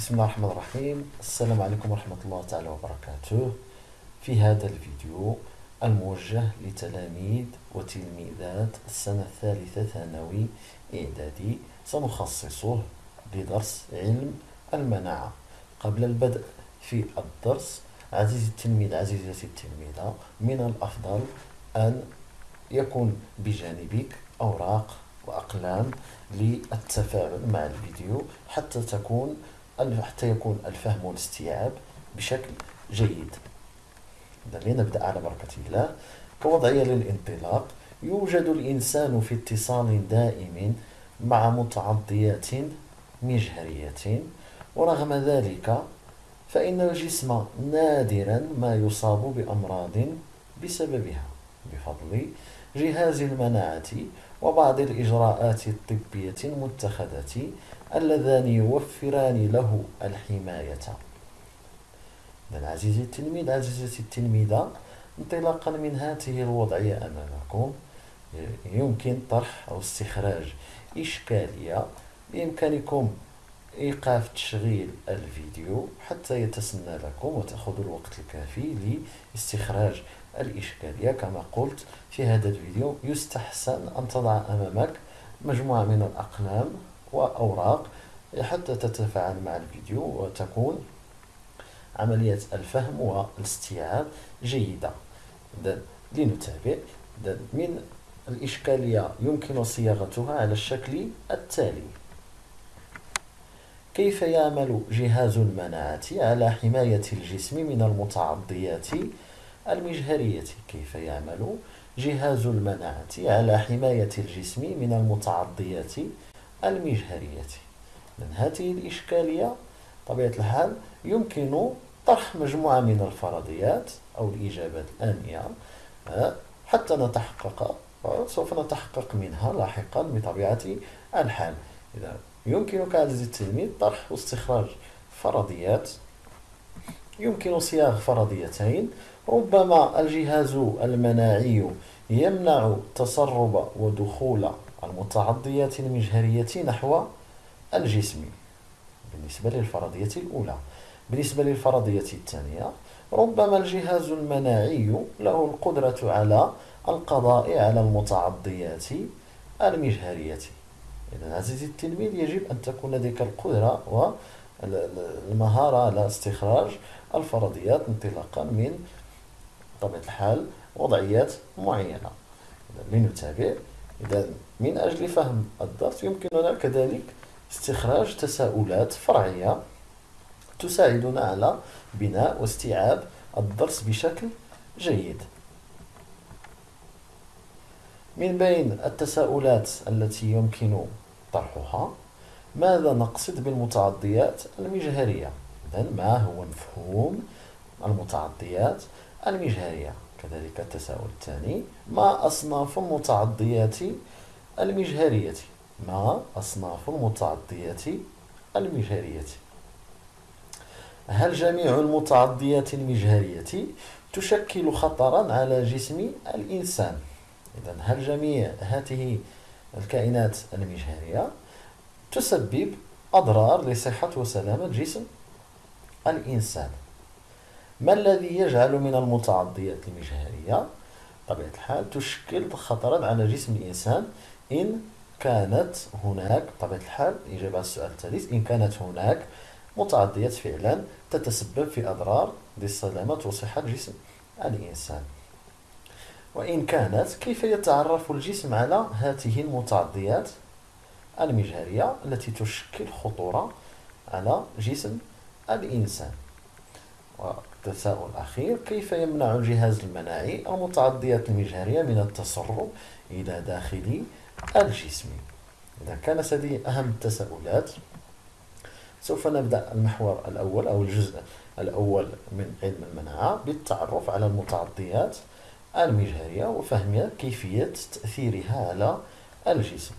بسم الله الرحمن الرحيم. السلام عليكم ورحمة الله تعالى وبركاته. في هذا الفيديو الموجه لتلاميذ وتلميذات السنة الثالثة ثانوي إعدادي. سنخصصه لدرس علم المناعة. قبل البدء في الدرس عزيزي التلميذ عزيزتي التلميذة من الأفضل أن يكون بجانبك أوراق وأقلام للتفاعل مع الفيديو حتى تكون حتى يكون الفهم والاستيعاب بشكل جيد. لنبدأ على بركة الله. كوضعية للانطلاق. يوجد الإنسان في اتصال دائم مع متعضيات مجهرية. ورغم ذلك فإن الجسم نادرا ما يصاب بأمراض بسببها. بفضل جهاز المناعة وبعض الإجراءات الطبية المتخذة اللذان يوفران له الحماية. عزيزي التلميذ عزيزتي التلميذة انطلاقا من هذه الوضعية أمامكم يمكن طرح أو استخراج إشكالية بإمكانكم إيقاف تشغيل الفيديو حتى يتسنى لكم وتأخذوا الوقت الكافي لاستخراج الإشكالية كما قلت في هذا الفيديو يستحسن أن تضع أمامك مجموعة من الأقلام وأوراق حتى تتفاعل مع الفيديو وتكون عملية الفهم والاستيعاب جيدة. لنتابع. من الإشكالية يمكن صياغتها على الشكل التالي. كيف يعمل جهاز المناعة على حماية الجسم من المتعضيات المجهرية كيف يعمل؟ جهاز المناعة على حماية الجسم من المتعضيات المجهرية. من هذه الإشكالية طبيعة الحال يمكن طرح مجموعة من الفرضيات أو الإجابات الآنية آه، حتى نتحقق سوف نتحقق منها لاحقا بطبيعة الحال. إذا يمكنك عزيزي التلميذ طرح واستخراج فرضيات يمكن صياغ فرضيتين ربما الجهاز المناعي يمنع تسرب ودخول المتعضيات المجهرية نحو الجسم. بالنسبة للفرضية الأولى. بالنسبة للفرضية الثانية ربما الجهاز المناعي له القدرة على القضاء على المتعضيات المجهرية. إذا عزيزي التلميذ يجب أن تكون لديك القدرة والمهارة على استخراج الفرضيات انطلاقا من طبيعة الحال وضعيات معينة. لنتابع إذا من أجل فهم الدرس يمكننا كذلك استخراج تساؤلات فرعية تساعدنا على بناء واستيعاب الدرس بشكل جيد. من بين التساؤلات التي يمكن طرحها ماذا نقصد بالمتعديات المجهرية؟ إذن ما هو مفهوم المتعديات المجهرية كذلك التساؤل الثاني ما أصناف المتعديات المجهرية ما أصناف المتعديات المجهرية هل جميع المتعديات المجهرية تشكل خطرا على جسم الإنسان؟ إذا هل جميع هذه الكائنات المجهرية تسبب أضرار لصحة وسلامة جسم الإنسان؟ ما الذي يجعل من المتعديات المجهرية؟ طبيعة الحال تشكل خطرا على جسم الإنسان. إن كانت هناك طبيعة الحال إجابة السؤال الثالث إن كانت هناك متعديات فعلا تتسبب في أضرار للسلامة وصحة جسم الإنسان. وإن كانت كيف يتعرف الجسم على هذه المتعديات المجهرية التي تشكل خطورة على جسم الإنسان؟ والتساؤل الأخير كيف يمنع الجهاز المناعي المتعديات المجهرية من التسرب إلى داخل الجسم؟ إذا كانت هذه أهم التساؤلات سوف نبدأ المحور الأول أو الجزء الأول من علم المناعة بالتعرف على المتعديات المجهرية وفهم كيفية تأثيرها على الجسم.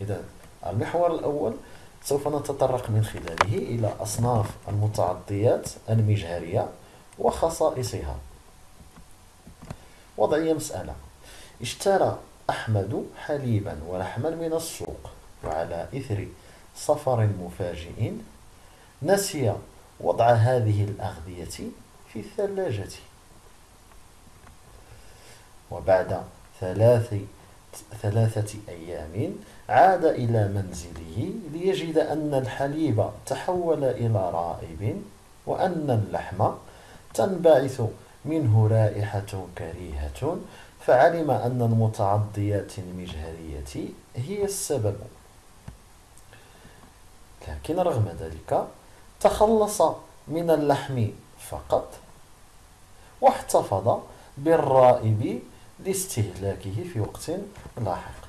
إذا المحور الأول سوف نتطرق من خلاله إلى أصناف المتعديات المجهرية وخصائصها. وضعية مسألة. اشترى أحمد حليبا ولحما من السوق وعلى إثر سفر مفاجئ نسي وضع هذه الأغذية في الثلاجة. وبعد ثلاث ثلاثة أيام عاد إلى منزله ليجد أن الحليب تحول إلى رائب وأن اللحم تنبعث منه رائحة كريهة فعلم أن المتعضيات المجهرية هي السبب. لكن رغم ذلك تخلص من اللحم فقط واحتفظ بالرائب لاستهلاكه في وقت لاحق.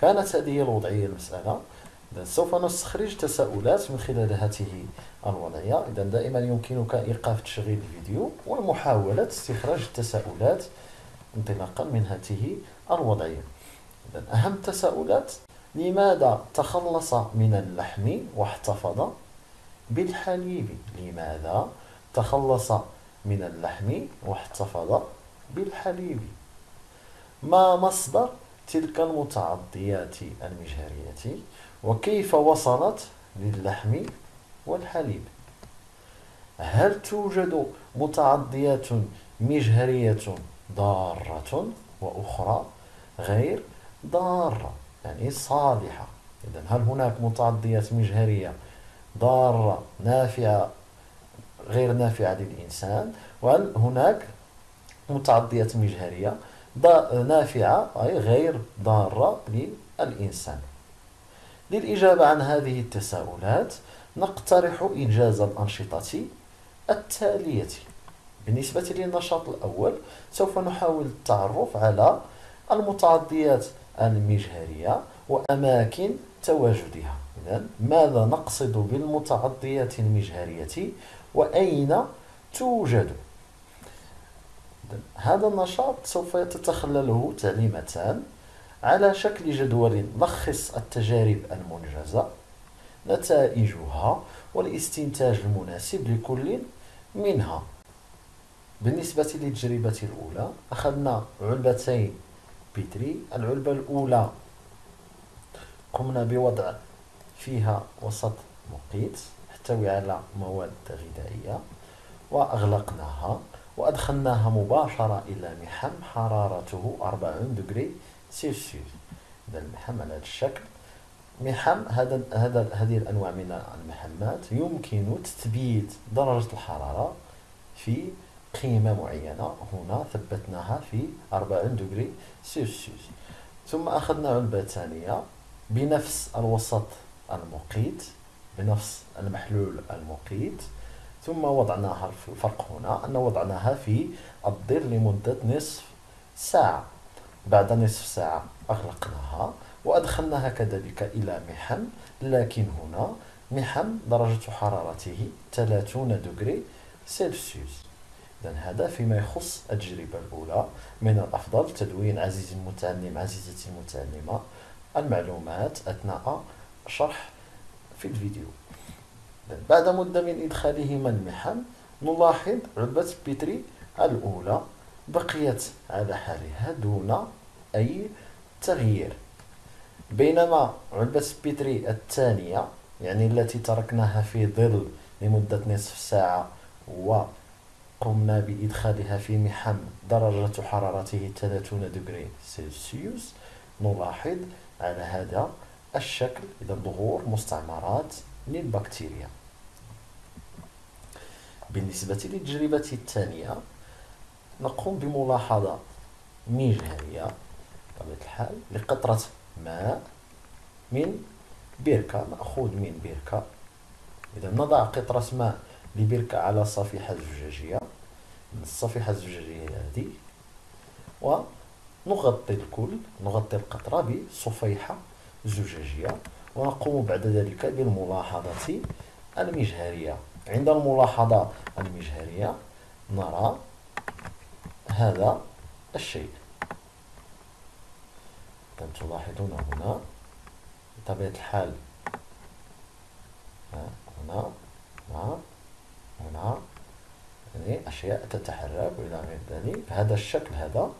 كانت هذه الوضعية المسألة. إذا سوف نستخرج تساؤلات من خلال هذه الوضعية. إذا دائما يمكنك إيقاف تشغيل الفيديو ومحاولة استخراج التساؤلات انطلاقا من هذه الوضعية. إذا أهم تساؤلات لماذا تخلص من اللحم واحتفظ بالحليب؟ لماذا تخلص من اللحم واحتفظ بالحليب؟ ما مصدر تلك المتعضيات المجهرية وكيف وصلت للحم والحليب؟ هل توجد متعضيات مجهرية ضارة وأخرى غير ضارة يعني صالحة؟ إذا هل هناك متعضيات مجهرية ضارة نافعة غير نافعة للإنسان؟ وهل هناك متعدية مجهرية نافعة أي غير ضارة للإنسان. للإجابة عن هذه التساؤلات نقترح إنجاز الأنشطة التالية. بالنسبة للنشاط الأول سوف نحاول التعرف على المتعديات المجهرية وأماكن تواجدها. إذن ماذا نقصد بالمتعديات المجهرية؟ وأين توجد؟ هذا النشاط سوف تتخلله تعليمتان على شكل جدول لخص التجارب المنجزة نتائجها والاستنتاج المناسب لكل منها. بالنسبة للتجربة الأولى أخذنا علبتين بيتري. العلبة الأولى قمنا بوضع فيها وسط مقيت يحتوي على مواد غذائية وأغلقناها. وأدخلناها مباشرة إلى محم حرارته 40 دجري سيلسيوس إذا المحم على هذا الشكل. محم هذا هذا هذه الأنواع من المحمات يمكن تثبيت درجة الحرارة في قيمة معينة. هنا ثبتناها في 40 دجري سيلسيوس ثم أخذنا علبة ثانية بنفس الوسط المقيت بنفس المحلول المقيت. ثم وضعناها الفرق هنا أن وضعناها في الظل لمدة نصف ساعة. بعد نصف ساعة أغلقناها وأدخلناها كذلك إلى محم لكن هنا محم درجة حرارته 30 degré Celsius. إذا هذا فيما يخص التجربة الأولى من الأفضل تدوين عزيزي المتعلم عزيزتي المتعلمة المعلومات أثناء شرح في الفيديو. بعد مدة من إدخالهما المحم نلاحظ علبة بيتري الأولى بقيت على حالها دون أي تغيير. بينما علبة بيتري الثانية يعني التي تركناها في ظل لمدة نصف ساعة وقمنا بإدخالها في محم درجة حرارته 30 دجري سلسيوس نلاحظ على هذا الشكل. إذا ظهور مستعمرات للبكتيريا بالنسبة للتجربة الثانية نقوم بملاحظة مجهرية بطبيعة الحال لقطرة ماء من بركة مأخوذ من بركة. إذا نضع قطرة ماء لبركة على صفيحة زجاجية من الصفيحة الزجاجية هذه ونغطي الكل نغطي القطرة بصفيحة زجاجية. ونقوم بعد ذلك بالملاحظة المجهرية. عند الملاحظة المجهرية نرى هذا الشيء. تلاحظون هنا بطبيعة الحال هنا هنا هنا يعني أشياء تتحرك. إلى غير ذلك هذا الشكل هذا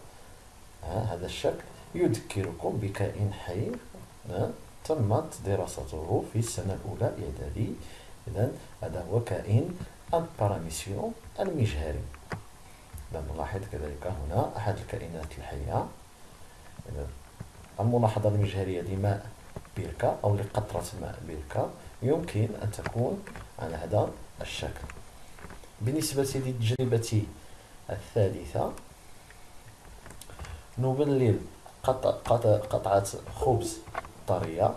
هذا الشكل يذكركم بكائن حي تمت دراسته في السنة الأولى إعدادي إذا هذا هو كائن الباراميسيون المجهري. إذا نلاحظ كذلك هنا أحد الكائنات الحية. إذا الملاحظة المجهرية لماء بيركا أو لقطرة ماء بيركا يمكن أن تكون على هذا الشكل. بالنسبة للتجربة الثالثة نبلل قطعة خبز. طرية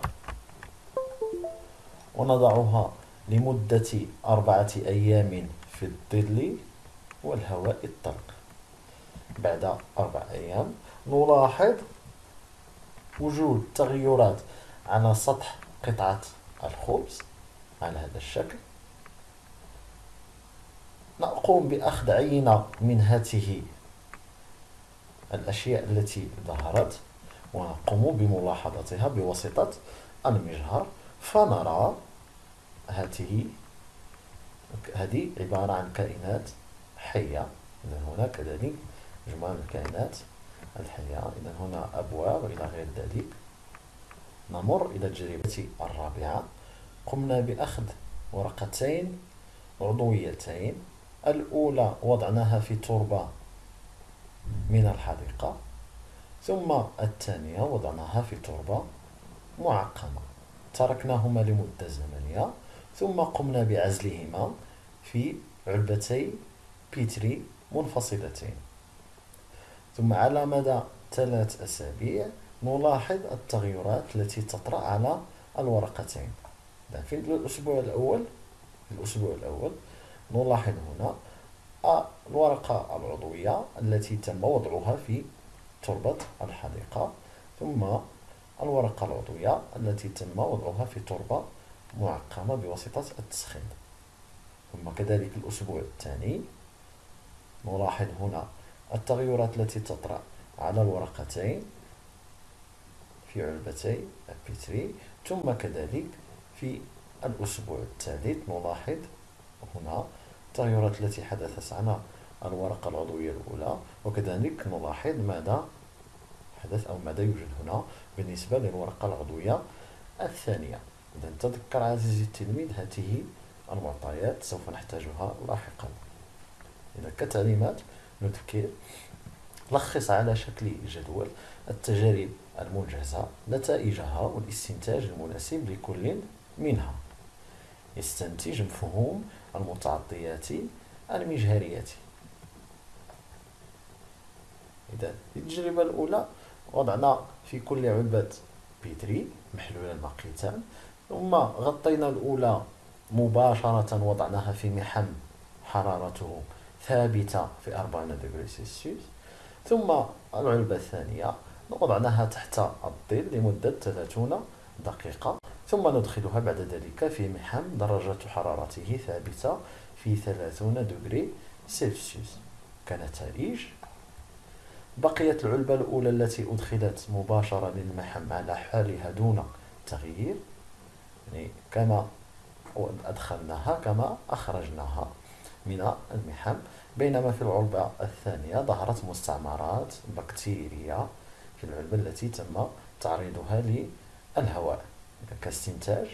ونضعها لمدة أربعة أيام في الظل والهواء الطلق. بعد أربع أيام نلاحظ وجود تغيرات على سطح قطعة الخبز على هذا الشكل. نقوم بأخذ عينة من هذه الأشياء التي ظهرت. ونقوم بملاحظتها بواسطة المجهر فنرى هذه هذه عبارة عن كائنات حية. إذا هنا كذلك مجموعة من الكائنات الحية. إذا هنا أبواب إلى غير ذلك. نمر إلى التجربة الرابعة. قمنا بأخذ ورقتين عضويتين. الأولى وضعناها في تربة من الحديقة. ثم الثانية وضعناها في تربة معقمة. تركناهما لمدة زمنية. ثم قمنا بعزلهما في علبتي بيتري منفصلتين. ثم على مدى ثلاث أسابيع نلاحظ التغيرات التي تطرأ على الورقتين. في الأسبوع الأول في الأسبوع الأول نلاحظ هنا الورقة العضوية التي تم وضعها في تربة الحديقة ثم الورقة العضوية التي تم وضعها في تربة معقمة بواسطة التسخين. ثم كذلك الأسبوع الثاني. نلاحظ هنا التغيرات التي تطرأ على الورقتين في علبتي البيتري ثم كذلك في الأسبوع الثالث. نلاحظ هنا التغيرات التي حدثت على الورقة العضوية الأولى وكذلك نلاحظ ماذا حدث أو ماذا يوجد هنا بالنسبة للورقة العضوية الثانية. إذا تذكر عزيزي التلميذ هذه المعطيات سوف نحتاجها لاحقا. إذا كتعليمات نذكر لخص على شكل جدول التجارب المنجزة نتائجها والاستنتاج المناسب لكل منها. يستنتج مفهوم المتعطيات المجهرية إذا التجربة الأولى وضعنا في كل علبة بيتري محلولا مقيتا ثم غطينا الأولى مباشرة وضعناها في محم حرارته ثابتة في 40 دغري سلسيوس. ثم العلبة الثانية وضعناها تحت الظل لمدة 30 دقيقة. ثم ندخلها بعد ذلك في محم درجة حرارته ثابتة في 30 دغري سلسيوس. كنتائج بقيت العلبة الأولى التي أدخلت مباشرة للمحم على حالها دون تغيير يعني كما أدخلناها كما أخرجناها من المحم. بينما في العلبة الثانية ظهرت مستعمرات بكتيريا في العلبة التي تم تعريضها للهواء كاستنتاج.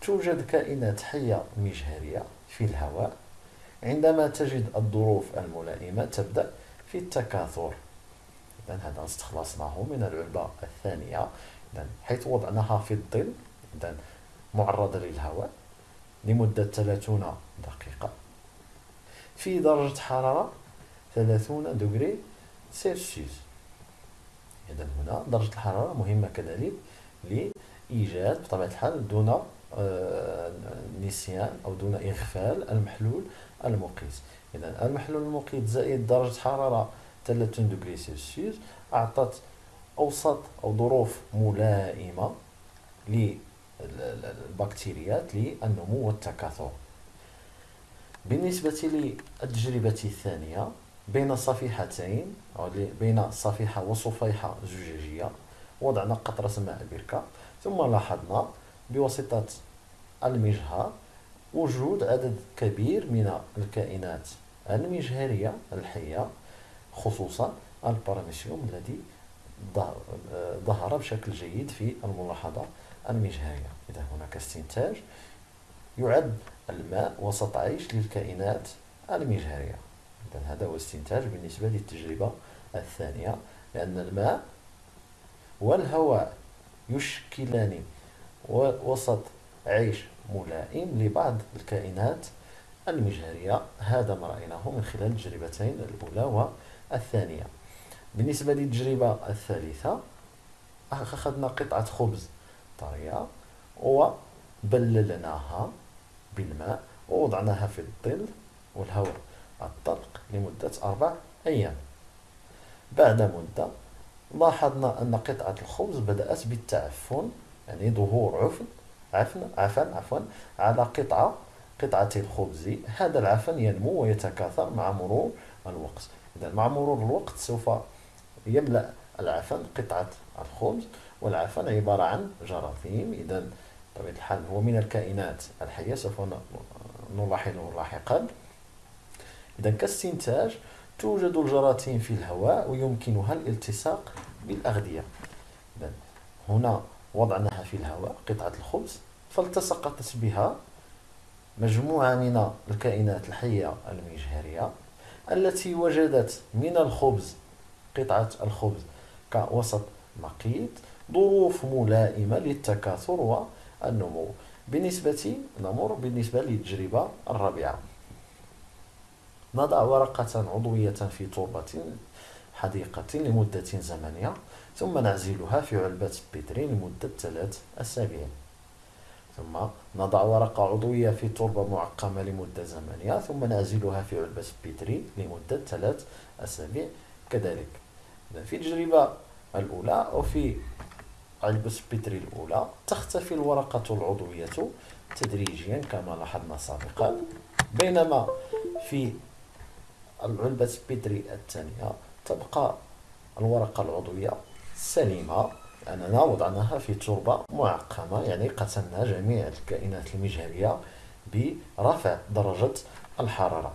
توجد كائنات حية مجهرية في الهواء. عندما تجد الظروف الملائمة تبدأ في التكاثر. إذن هذا استخلصناه من العلبة الثانية. إذن حيث وضعناها في الظل إذن معرضة للهواء لمدة 30 دقيقة. في درجة حرارة 30 دغري سيلسيوس. إذا هنا درجة الحرارة مهمة كذلك لإيجاد بطبيعة الحال دون آه، نسيان أو دون إغفال المحلول المقيس إذا المحلول المقيت زائد درجة حرارة 30 دغري سلسيوس أعطت أوسط أو ظروف ملائمة للبكتيريات للنمو والتكاثر. بالنسبة للتجربة الثانية بين صفيحتين أو بين صفيحة وصفيحة زجاجية وضعنا قطرة ماء بركة. ثم لاحظنا بواسطة المجهر وجود عدد كبير من الكائنات المجهرية الحية خصوصا الباراميسيوم الذي ظهر بشكل جيد في الملاحظة المجهرية. إذا هناك استنتاج يعد الماء وسط عيش للكائنات المجهرية. إذا هذا هو استنتاج بالنسبة للتجربة الثانية لأن الماء والهواء يشكلان وسط عيش ملائم لبعض الكائنات المجهرية هذا ما رأيناه من خلال التجربتين الأولى والثانية. بالنسبة للتجربة الثالثة أخذنا قطعة خبز طرية وبللناها بالماء ووضعناها في الظل والهواء الطلق لمدة أربع أيام. بعد مدة لاحظنا أن قطعة الخبز بدأت بالتعفن يعني ظهور عفن عفن عفن عفوا على قطعة قطعة الخبز. هذا العفن ينمو ويتكاثر مع مرور الوقت. إذا مع مرور الوقت سوف يملأ العفن قطعة الخبز والعفن عبارة عن جراثيم. إذا بطبيعة الحال هو من الكائنات الحية سوف نلاحظه لاحقا. إذا كاستنتاج توجد الجراثيم في الهواء ويمكنها الالتصاق بالأغذية. إذا هنا وضعناها في الهواء قطعة الخبز فالتصقت بها مجموعة من الكائنات الحية المجهرية التي وجدت من الخبز قطعة الخبز كوسط مقيت ظروف ملائمة للتكاثر والنمو. بالنسبة نمر بالنسبة للتجربة الرابعة. نضع ورقة عضوية في تربة حديقة لمدة زمنية ثم نعزلها في علبة بتري لمدة ثلاث أسابيع. ثم نضع ورقة عضوية في تربة معقمة لمدة زمنية ثم نعزلها في علبة بتري لمدة ثلاث أسابيع. كذلك في التجربة الأولى وفي علبة بتري الأولى تختفي الورقة العضوية تدريجيا كما لاحظنا سابقا. بينما في العلبة بتري الثانية تبقى الورقة العضوية سليمة. لأننا وضعناها في تربة معقمة يعني قتلنا جميع الكائنات المجهرية برفع درجة الحرارة.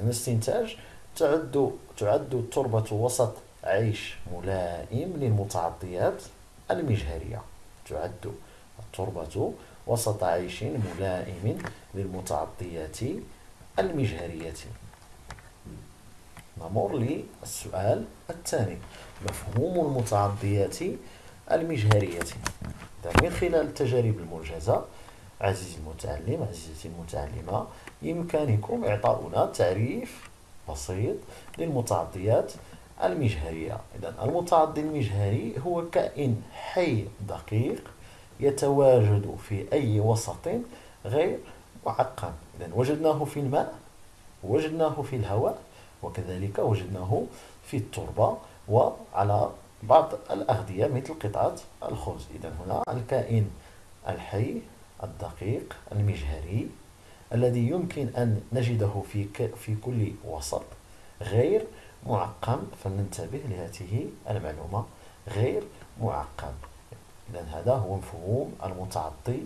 هنا استنتاج تعد تعد التربة وسط عيش ملائم للمتعطيات المجهرية. تعد التربة وسط عيش ملائم للمتعطيات المجهرية. نمر للسؤال الثاني مفهوم المتعديات المجهرية. من خلال التجارب الموجزة عزيزي المتعلم عزيزتي المتعلمة يمكنكم إعطاؤنا تعريف بسيط للمتعديات المجهرية. إذا المتعدي المجهري هو كائن حي دقيق يتواجد في أي وسط غير معقم إذا وجدناه في الماء وجدناه في الهواء وكذلك وجدناه في التربة وعلى بعض الأغذية مثل قطعة الخبز إذا هنا الكائن الحي الدقيق المجهري الذي يمكن أن نجده في في كل وسط غير معقم. فلننتبه لهذه المعلومة. غير معقم. إذا هذا هو مفهوم المتعطي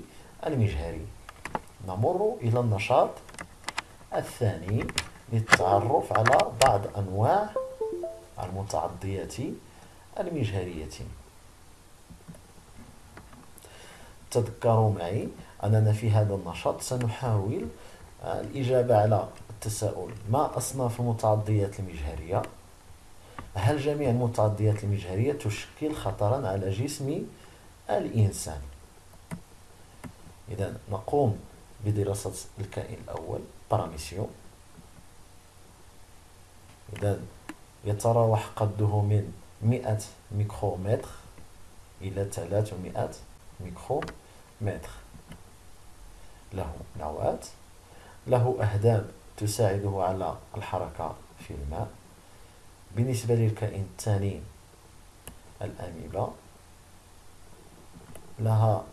المجهري. نمر إلى النشاط الثاني. للتعرف على بعض أنواع المتعديات المجهرية. تذكروا معي أننا في هذا النشاط سنحاول الإجابة على التساؤل ما أصناف المتعضيات المجهرية؟ هل جميع المتعضيات المجهرية تشكل خطرا على جسم الإنسان؟ إذا نقوم بدراسة الكائن الأول باراميسيوم إذا يتراوح قده من 100 ميكرومتر إلى 300 ميكرومتر. له نواة له أهداب تساعده على الحركة في الماء. بالنسبة للكائن الثاني الأميبا لها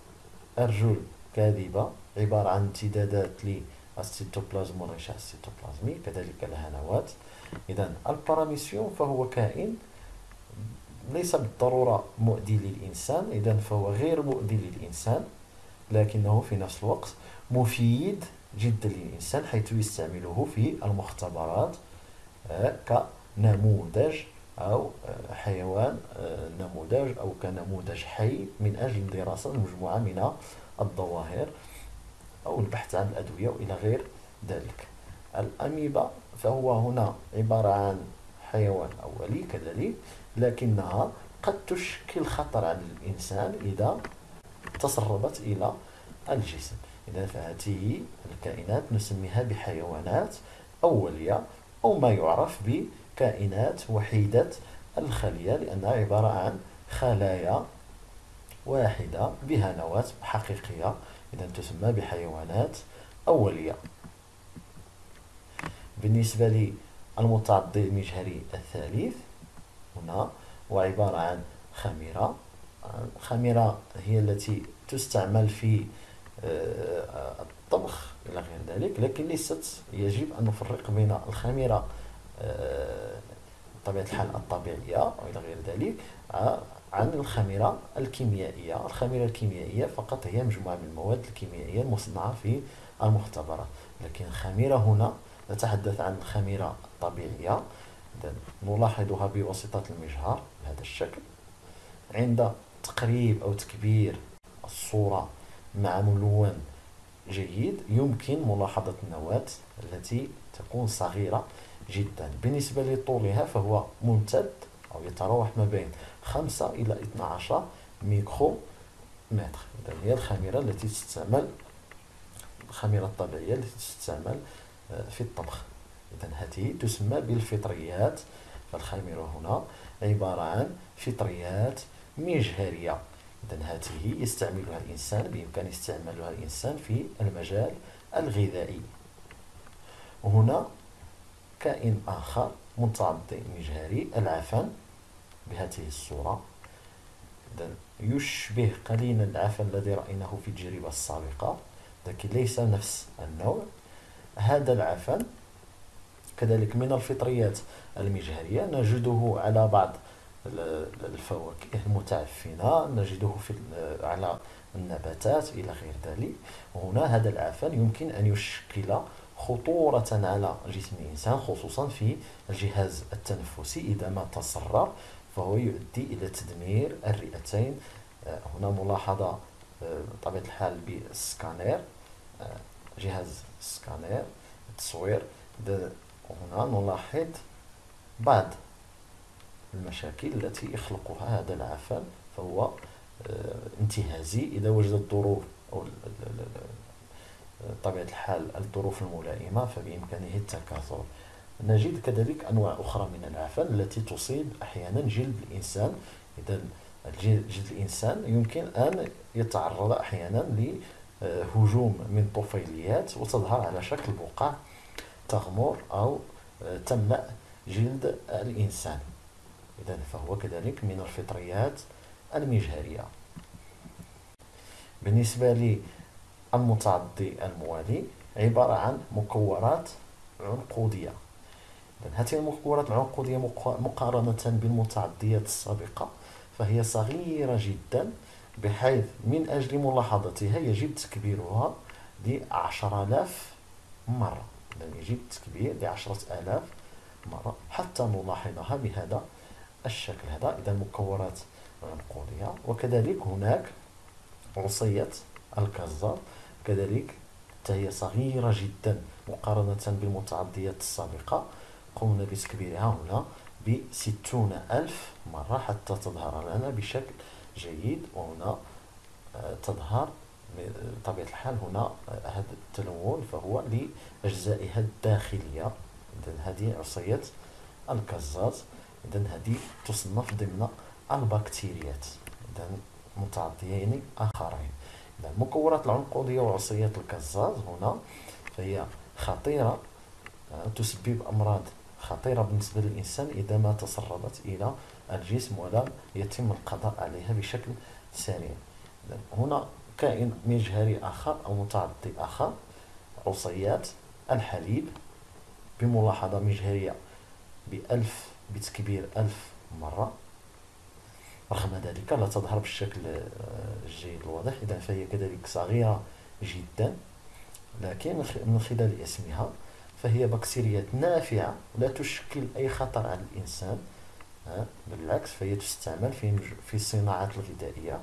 أرجل كاذبة عبارة عن امتدادات للسيتوبلازم والغشاء السيتوبلازمي كذلك لها نواة إذا الباراميسيوم فهو كائن ليس بالضرورة مؤذي للإنسان إذا فهو غير مؤذي للإنسان لكنه في نفس الوقت مفيد جدا للإنسان حيث يستعمله في المختبرات آه، كنموذج أو آه، حيوان آه، نموذج أو كنموذج حي من أجل دراسة مجموعة من الظواهر أو البحث عن الأدوية وإلى غير ذلك. الأميبا فهو هنا عبارة عن حيوان أولي كذلك لكنها قد تشكل خطر على الإنسان إذا تسربت إلى الجسم. إذا فهذه الكائنات نسميها بحيوانات أولية أو ما يعرف بكائنات وحيدة الخلية لأنها عبارة عن خلايا واحدة بها نواة حقيقية. إذا تسمى بحيوانات أولية. بالنسبة للمتعدي المجهري الثالث هنا هو عبارة عن خميرة. الخميرة هي التي تستعمل في آه، الطبخ إلى غير ذلك لكن ليست يجب أن نفرق بين الخميرة آه، بطبيعة الحال الطبيعية وإلى غير ذلك عن الخميرة الكيميائية. الخميرة الكيميائية فقط هي مجموعة من المواد الكيميائية المصنعة في المختبرات لكن الخميرة هنا نتحدث عن الخميرة الطبيعية نلاحظها بواسطة المجهر بهذا الشكل. عند تقريب أو تكبير الصورة مع ملون جيد يمكن ملاحظة النواة التي تكون صغيرة جدا. بالنسبة لطولها فهو ممتد أو يتراوح ما بين 5 إلى 12 ميكرو متر. إذا هي الخميرة التي تستعمل الخميرة الطبيعية التي تستعمل في الطبخ. إذا هذه تسمى بالفطريات. فالخميرة هنا عبارة عن فطريات مجهرية. إذا هذه يستعملها الإنسان بإمكان استعمالها الإنسان في المجال الغذائي. وهنا كائن آخر متعدي مجهري العفن بهذه الصورة. إذا يشبه قليلا العفن الذي رأيناه في التجربة السابقة لكن ليس نفس النوع. هذا العفن كذلك من الفطريات المجهرية نجده على بعض الفواكه المتعفنة نجده في على النباتات إلى غير ذلك. وهنا هذا العفن يمكن أن يشكل خطورة على جسم الإنسان خصوصا في الجهاز التنفسي. إذا ما تسرب فهو يؤدي إلى تدمير الرئتين. آه، هنا ملاحظة آه، بطبيعة الحال بالسكانير آه، جهاز السكانير التصوير هنا نلاحظ بعض المشاكل التي يخلقها هذا العفن فهو انتهازي إذا وجد الظروف أو طبيعة الحال الظروف الملائمة فبإمكانه التكاثر. نجد كذلك أنواع أخرى من العفن التي تصيب أحيانا جلد الإنسان. إذا جلد الإنسان يمكن أن يتعرض أحيانا لهجوم من طفيليات وتظهر على شكل بقع تغمر أو تملأ جلد الإنسان. إذا فهو كذلك من الفطريات المجهرية. بالنسبة للمتعدي الموالي عبارة عن مكورات عنقودية. هذه المكورات العنقودية مقارنة بالمتعديات السابقة فهي صغيرة جدا بحيث من أجل ملاحظتها يجب تكبيرها لعشر آلاف مرة. يعني يجب تكبير لعشرة آلاف مرة. حتى نلاحظها بهذا الشكل هذا. إذا مكورات عنقودية وكذلك هناك عصية الكزار كذلك هي صغيرة جدا مقارنة بالمتعديات السابقة. قمنا بتكبيرها هنا بستون ألف مرة حتى تظهر لنا بشكل جيد وهنا آه، تظهر بطبيعة الحال هنا آه، هذا التلون فهو لأجزائها الداخلية. إذا هذه عصية الكزاز. إذا هذه تصنف ضمن البكتيريات. إذا متعديين آخرين. إذا المكورات العنقودية وعصية الكزاز هنا فهي خطيرة آه، تسبب أمراض خطيرة بالنسبة للإنسان إذا ما تسربت إلى الجسم ولم يتم القضاء عليها بشكل سريع. هنا كائن مجهري آخر أو متعدي آخر عصيات الحليب بملاحظة مجهرية بألف بتكبير ألف مرة. رغم ذلك لا تظهر بالشكل الجيد الواضح إذا فهي كذلك صغيرة جدا. لكن من خلال اسمها فهي بكتيريات نافعة لا تشكل أي خطر على الإنسان. بالعكس فهي تستعمل في في الصناعات الغذائية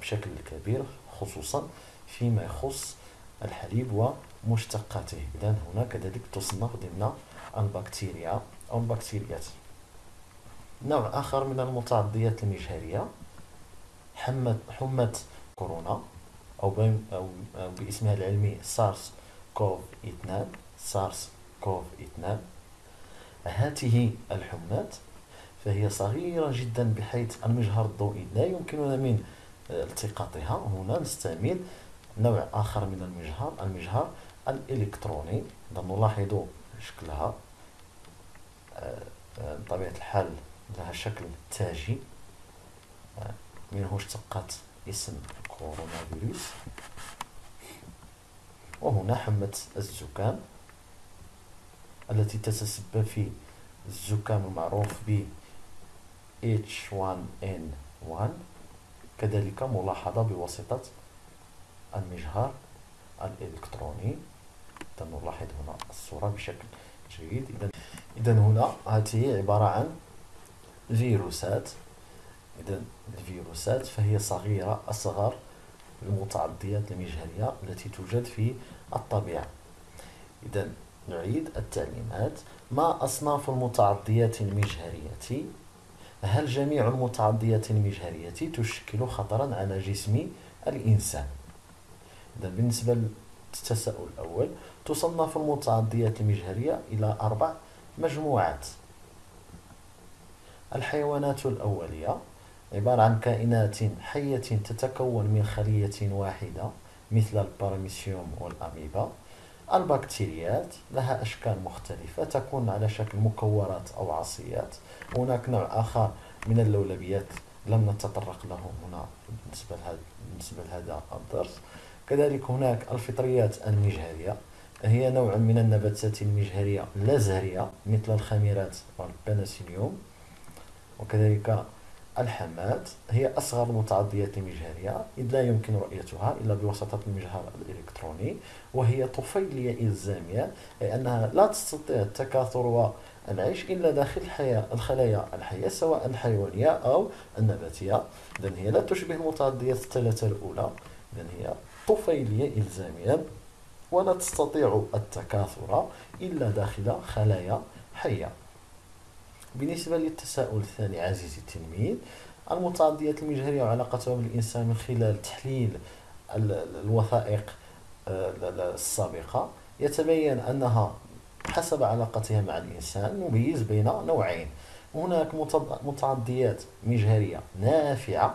بشكل كبير خصوصا فيما يخص الحليب ومشتقاته. إذا هنا كذلك تصنف ضمن البكتيريا أو البكتيريات نوع آخر من المتعديات المجهرية حمى حمى كورونا أو, أو باسمها العلمي سارس كوف 2 سارس كوف 2 هذه الحمات فهي صغيرة جدا بحيث المجهر الضوئي لا يمكننا من التقاطها. هنا نستعمل نوع آخر من المجهر المجهر الإلكتروني. نلاحظ شكلها آه، آه، بطبيعة الحال لها شكل تاجي. آه، منه اشتقت اسم كورونا فيروس. وهنا حمة الزكام التي تتسبب في الزكام المعروف ب H1N1 كذلك ملاحظة بواسطة المجهر الإلكتروني. نلاحظ هنا الصورة بشكل جيد. إذا إذا هنا هذه عبارة عن فيروسات. إذا الفيروسات فهي صغيرة أصغر المتعديات المجهرية التي توجد في الطبيعة. إذا نعيد التعليمات. ما أصناف المتعديات المجهرية؟ هل جميع المتعديات المجهرية تشكل خطرا على جسم الإنسان؟ إذا بالنسبة للتساؤل الأول تصنف المتعديات المجهرية إلى أربع مجموعات. الحيوانات الأولية عبارة عن كائنات حية تتكون من خلية واحدة مثل الباراميسيوم والأميبا. البكتيريات لها أشكال مختلفة تكون على شكل مكورات أو عصيات. هناك نوع آخر من اللولبيات لم نتطرق له هنا بالنسبة لهذا بالنسبة لهذا الدرس. كذلك هناك الفطريات المجهرية هي نوع من النباتات المجهرية لا زهرية مثل الخميرات والبنسيليوم وكذلك الحمات هي أصغر المتعديات المجهرية إذ لا يمكن رؤيتها إلا بواسطة المجهر الإلكتروني وهي طفيلية إلزامية أي أنها لا تستطيع التكاثر والعيش إلا داخل الحياة الخلايا الحية سواء الحيوانية أو النباتية إذن هي لا تشبه المتعديات الثلاثة الأولى. إذن هي طفيلية إلزامية ولا تستطيع التكاثر إلا داخل خلايا حية. بالنسبة للتساؤل الثاني عزيزي التلميذ المتعديات المجهرية وعلاقتها بالإنسان من خلال تحليل الوثائق آه، السابقة يتبين أنها حسب علاقتها مع الإنسان نميز بين نوعين. هناك متعديات مجهرية نافعة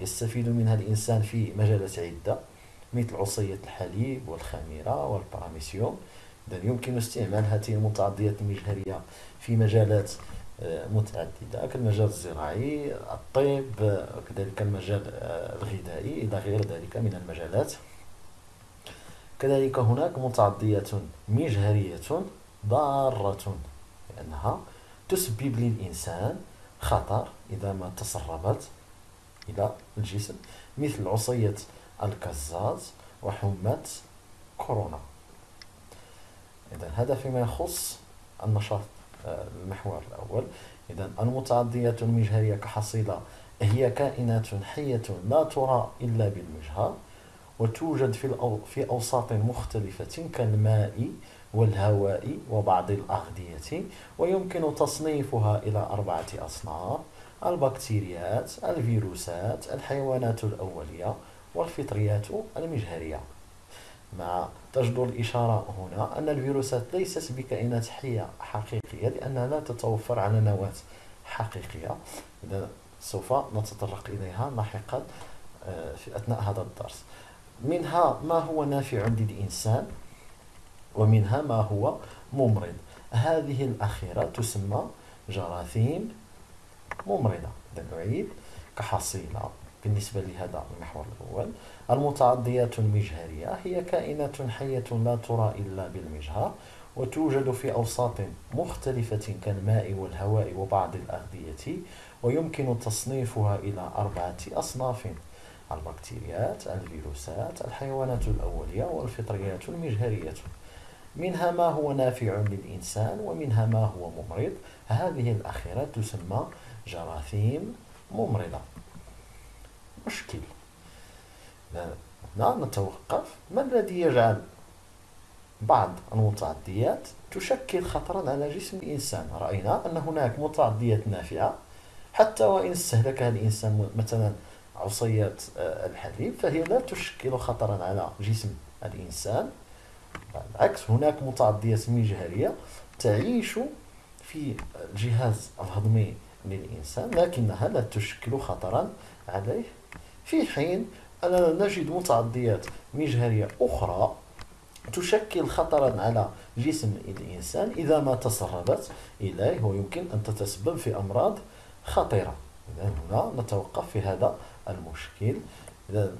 يستفيد منها الإنسان في مجالات عدة مثل عصية الحليب والخميرة والبراميسيوم إذا يمكن استعمال هذه المتعديات المجهرية في مجالات متعددة. كالمجال الزراعي الطب وكذلك المجال الغذائي إلى غير ذلك من المجالات. كذلك هناك متعدية مجهرية ضارة لأنها تسبب للإنسان خطر إذا ما تسربت إلى الجسم مثل عصية الكزاز وحمى كورونا. إذا هذا فيما يخص النشاط. المحور الأول. إذا المتعديات المجهرية كحصيلة هي كائنات حية لا ترى إلا بالمجهر وتوجد في في أوساط مختلفة كالماء والهواء وبعض الأغذية ويمكن تصنيفها إلى أربعة أصناف البكتيريات الفيروسات الحيوانات الأولية والفطريات المجهرية. مع تجدر الإشارة هنا أن الفيروسات ليست بكائنات حية حقيقية لأنها لا تتوفر على نواة حقيقية. إذا سوف نتطرق إليها لاحقا آه، في أثناء هذا الدرس. منها ما هو نافع للإنسان ومنها ما هو ممرض. هذه الأخيرة تسمى جراثيم ممرضة. نعيد كحصيلة. بالنسبة لهذا المحور الأول المتعديات المجهرية هي كائنات حية لا ترى إلا بالمجهر وتوجد في أوساط مختلفة كالماء والهواء وبعض الأغذية ويمكن تصنيفها إلى أربعة أصناف البكتيريات الفيروسات الحيوانات الأولية والفطريات المجهرية. منها ما هو نافع للإنسان ومنها ما هو ممرض. هذه الأخيرة تسمى جراثيم ممرضة. مشكل هنا نتوقف. ما الذي يجعل بعض المتعديات تشكل خطرا على جسم الإنسان؟ رأينا أن هناك متعديات نافعة. حتى وإن استهلكها الإنسان مثلا عصيات آه، الحليب فهي لا تشكل خطرا على جسم الإنسان. بالعكس هناك متعديات مجهرية تعيش في الجهاز الهضمي للإنسان لكنها لا تشكل خطرا عليه. في حين أننا نجد متعديات مجهرية أخرى تشكل خطرا على جسم الإنسان إذا ما تسربت إليه ويمكن أن تتسبب في أمراض خطيرة. إذا هنا نتوقف في هذا المشكل. إذا